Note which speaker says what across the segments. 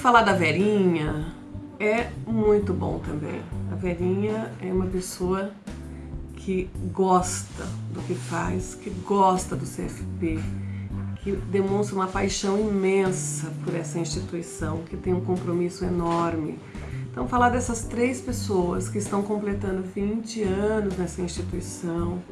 Speaker 1: Falar da Verinha é muito bom também. A Verinha é uma pessoa que gosta do que faz, que gosta do CFP, que demonstra uma paixão imensa por essa instituição, que tem um compromisso enorme. Então, falar dessas três pessoas que estão completando 20 anos nessa instituição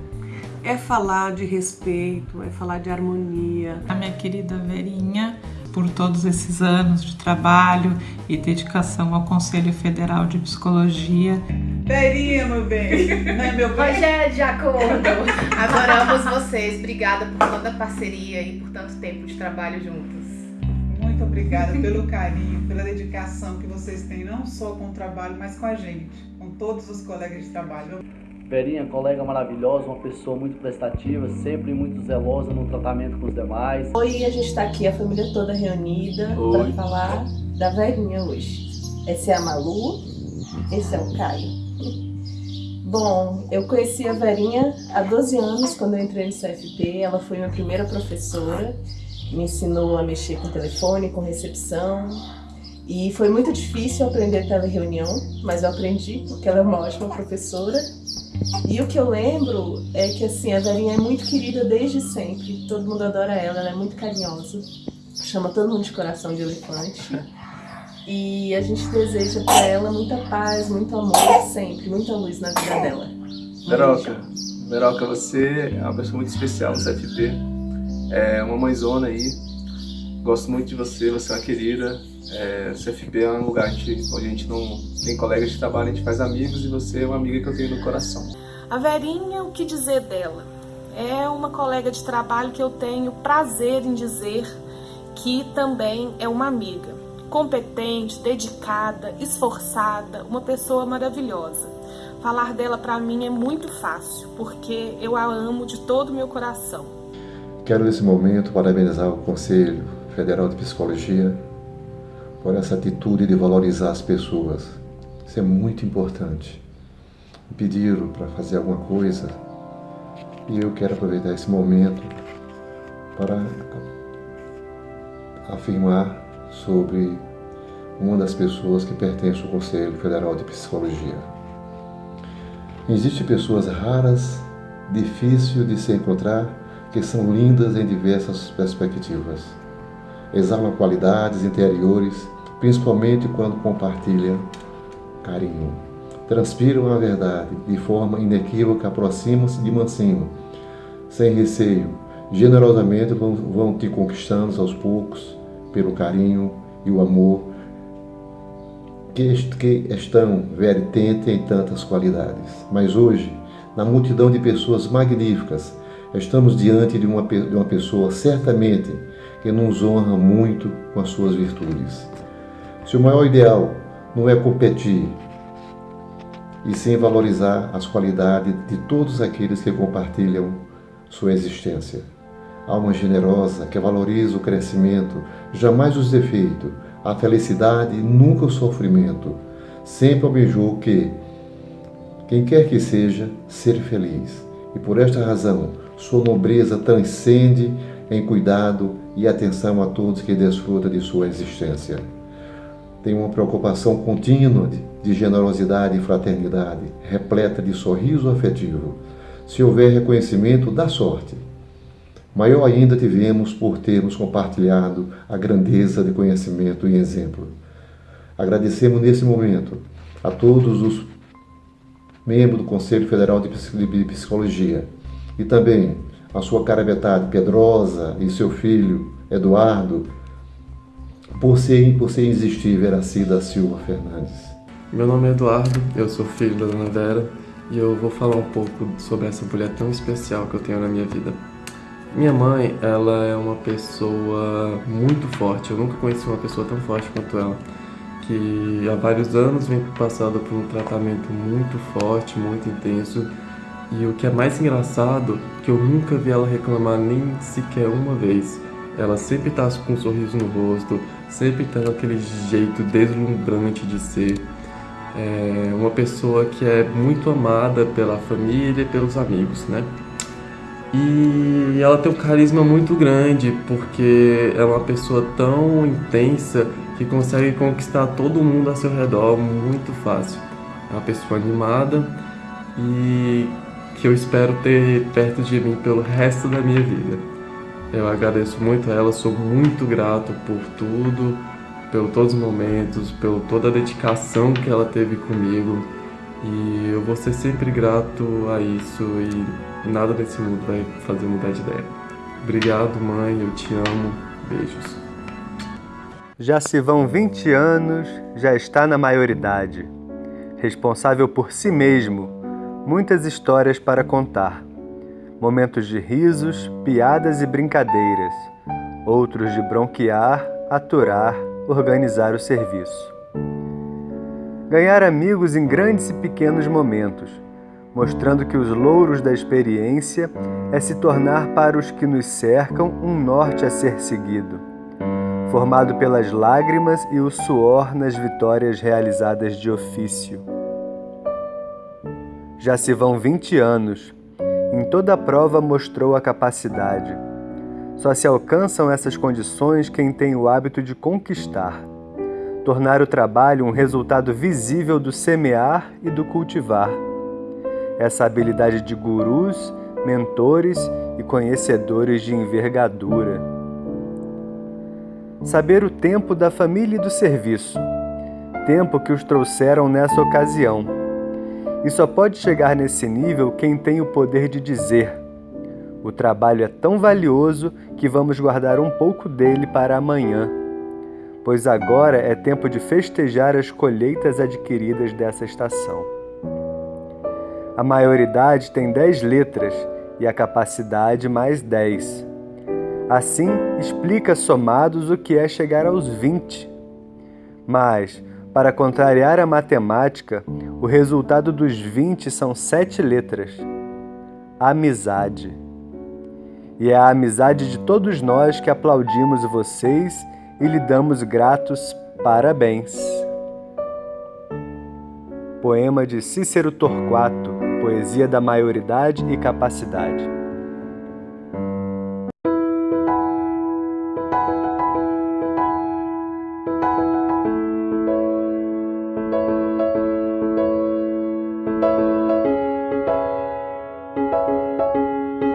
Speaker 1: é falar de respeito, é falar de harmonia.
Speaker 2: A minha querida Verinha por todos esses anos de trabalho e dedicação ao Conselho Federal de Psicologia.
Speaker 3: Verinha, meu bem, né, meu bem?
Speaker 4: Rogério de acordo. Adoramos vocês. Obrigada por toda a parceria e por tanto tempo de trabalho juntos.
Speaker 3: Muito obrigada pelo carinho, pela dedicação que vocês têm, não só com o trabalho, mas com a gente, com todos os colegas de trabalho.
Speaker 5: Verinha, colega maravilhosa, uma pessoa muito prestativa, sempre muito zelosa no tratamento com os demais.
Speaker 6: Hoje a gente está aqui, a família toda reunida, para falar da Verinha hoje. Essa é a Malu, esse é o Caio. Bom, eu conheci a Verinha há 12 anos, quando eu entrei no CFP. Ela foi minha primeira professora, me ensinou a mexer com telefone, com recepção. E foi muito difícil aprender tele-reunião, mas eu aprendi porque ela é uma ótima professora e o que eu lembro é que assim, a Verinha é muito querida desde sempre. Todo mundo adora ela, ela é muito carinhosa. Chama todo mundo de coração de elefante. E a gente deseja para ela muita paz, muito amor sempre, muita luz na vida dela.
Speaker 7: Veroca, Veroca, você é uma pessoa muito especial no CFP. É uma mãezona aí. Gosto muito de você, você é uma querida. É, CFP é um lugar onde a gente não tem colegas de trabalho, a gente faz amigos e você é uma amiga que eu tenho no coração.
Speaker 8: A Verinha, o que dizer dela? É uma colega de trabalho que eu tenho prazer em dizer que também é uma amiga. Competente, dedicada, esforçada, uma pessoa maravilhosa. Falar dela para mim é muito fácil, porque eu a amo de todo o meu coração.
Speaker 9: Quero nesse momento parabenizar o Conselho Federal de Psicologia por essa atitude de valorizar as pessoas. Isso é muito importante. Me pediram para fazer alguma coisa e eu quero aproveitar esse momento para afirmar sobre uma das pessoas que pertence ao Conselho Federal de Psicologia. Existem pessoas raras, difíceis de se encontrar, que são lindas em diversas perspectivas exalam qualidades interiores, principalmente quando compartilham carinho. Transpiram a verdade de forma inequívoca, aproximam-se de mansinho, sem receio. Generosamente vão, vão te conquistando aos poucos pelo carinho e o amor que, que estão vertente em tantas qualidades. Mas hoje, na multidão de pessoas magníficas, estamos diante de uma, de uma pessoa certamente que nos honra muito com as suas virtudes. Seu maior ideal não é competir, e sim valorizar as qualidades de todos aqueles que compartilham sua existência. Alma generosa que valoriza o crescimento, jamais os defeitos, a felicidade e nunca o sofrimento. Sempre almejou que, quem quer que seja, ser feliz. E por esta razão, sua nobreza transcende em cuidado e atenção a todos que desfrutam de sua existência. Tem uma preocupação contínua de generosidade e fraternidade, repleta de sorriso afetivo. Se houver reconhecimento, dá sorte. Maior ainda tivemos por termos compartilhado a grandeza de conhecimento e exemplo. Agradecemos nesse momento a todos os membros do Conselho Federal de Psicologia e também a sua cara metade, Pedrosa, e seu filho, Eduardo, por ser, por ser existir Veracida Silva Fernandes.
Speaker 10: Meu nome é Eduardo, eu sou filho da Dona Vera e eu vou falar um pouco sobre essa mulher tão especial que eu tenho na minha vida. Minha mãe, ela é uma pessoa muito forte, eu nunca conheci uma pessoa tão forte quanto ela, que há vários anos vem passando por um tratamento muito forte, muito intenso, e o que é mais engraçado, que eu nunca vi ela reclamar nem sequer uma vez. Ela sempre tá com um sorriso no rosto, sempre tá aquele jeito deslumbrante de ser. É uma pessoa que é muito amada pela família e pelos amigos, né? E ela tem um carisma muito grande, porque é uma pessoa tão intensa que consegue conquistar todo mundo ao seu redor muito fácil. É uma pessoa animada e que eu espero ter perto de mim pelo resto da minha vida. Eu agradeço muito a ela, sou muito grato por tudo, pelo todos os momentos, pela toda a dedicação que ela teve comigo. E eu vou ser sempre grato a isso e nada nesse mundo vai fazer mudar de ideia. Obrigado, mãe, eu te amo. Beijos.
Speaker 11: Já se vão 20 anos, já está na maioridade. Responsável por si mesmo, muitas histórias para contar. Momentos de risos, piadas e brincadeiras. Outros de bronquear, aturar, organizar o serviço. Ganhar amigos em grandes e pequenos momentos, mostrando que os louros da experiência é se tornar para os que nos cercam um norte a ser seguido, formado pelas lágrimas e o suor nas vitórias realizadas de ofício. Já se vão 20 anos. Em toda a prova mostrou a capacidade. Só se alcançam essas condições quem tem o hábito de conquistar. Tornar o trabalho um resultado visível do semear e do cultivar. Essa habilidade de gurus, mentores e conhecedores de envergadura. Saber o tempo da família e do serviço. Tempo que os trouxeram nessa ocasião e só pode chegar nesse nível quem tem o poder de dizer: o trabalho é tão valioso que vamos guardar um pouco dele para amanhã, pois agora é tempo de festejar as colheitas adquiridas dessa estação. A maioridade tem dez letras e a capacidade mais dez. Assim, explica somados o que é chegar aos vinte. Mas, para contrariar a matemática, o resultado dos 20 são sete letras. Amizade. E é a amizade de todos nós que aplaudimos vocês e lhe damos gratos parabéns. Poema de Cícero Torquato, Poesia da Maioridade e Capacidade.